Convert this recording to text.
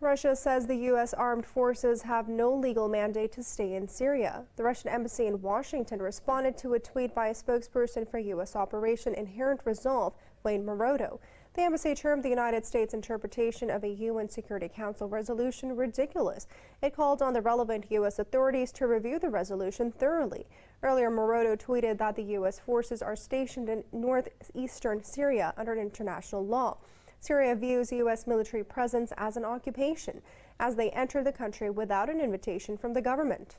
Russia says the U.S. armed forces have no legal mandate to stay in Syria. The Russian embassy in Washington responded to a tweet by a spokesperson for U.S. Operation Inherent Resolve, Wayne Marotto. The embassy termed the United States interpretation of a UN Security Council resolution ridiculous. It called on the relevant U.S. authorities to review the resolution thoroughly. Earlier, Marotto tweeted that the U.S. forces are stationed in northeastern Syria under international law. Syria views U.S. military presence as an occupation as they enter the country without an invitation from the government.